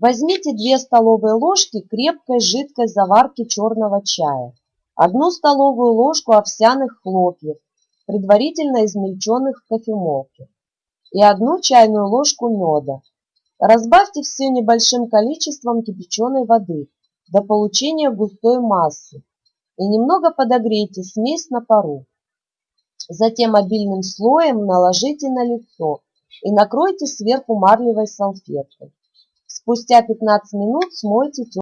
Возьмите 2 столовые ложки крепкой жидкой заварки черного чая, 1 столовую ложку овсяных хлопьев, предварительно измельченных в кофемолке, и 1 чайную ложку меда. Разбавьте все небольшим количеством кипяченой воды до получения густой массы и немного подогрейте смесь на пару. Затем обильным слоем наложите на лицо и накройте сверху марлевой салфеткой. Спустя 15 минут смойте